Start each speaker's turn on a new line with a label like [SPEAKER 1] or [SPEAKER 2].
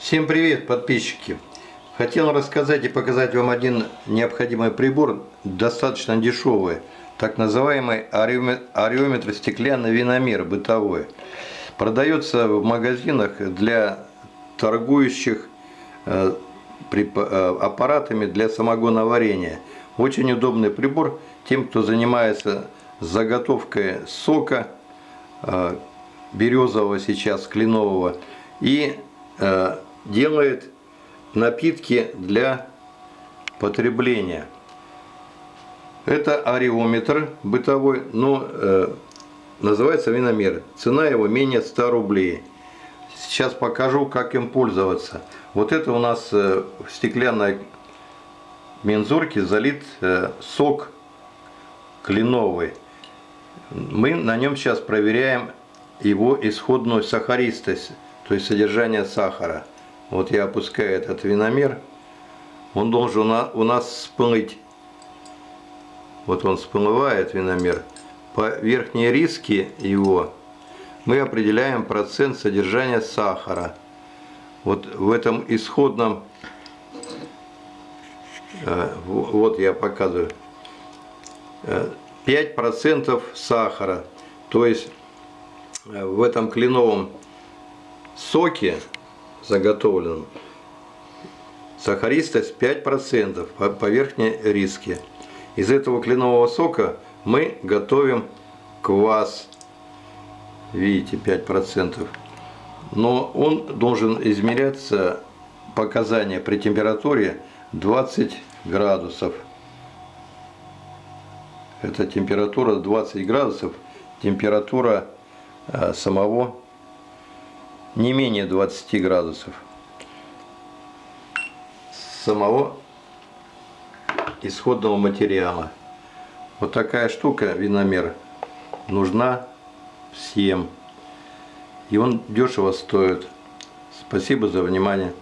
[SPEAKER 1] Всем привет, подписчики! Хотел рассказать и показать вам один необходимый прибор, достаточно дешевый, так называемый ареометр стеклянный виномер бытовой. Продается в магазинах для торгующих э, э, аппаратами для самогоноварения. Очень удобный прибор тем, кто занимается заготовкой сока э, березового сейчас, кленового, и делает напитки для потребления. Это ареометр бытовой, но э, называется виномер. Цена его менее 100 рублей. Сейчас покажу, как им пользоваться. Вот это у нас э, в стеклянной мензурке залит э, сок кленовый. Мы на нем сейчас проверяем его исходную сахаристость, то есть содержание сахара. Вот я опускаю этот виномер. Он должен у нас всплыть. Вот он всплывает, виномер. По верхней риске его мы определяем процент содержания сахара. Вот в этом исходном, э, вот я показываю, 5% э, сахара. То есть э, в этом кленовом соке заготовленном. Сахаристость 5% по, по верхней риске. Из этого кленового сока мы готовим квас. Видите, 5%. Но он должен измеряться показания при температуре 20 градусов. Это температура 20 градусов, температура э, самого не менее 20 градусов самого исходного материала. Вот такая штука, виномер, нужна всем. И он дешево стоит. Спасибо за внимание.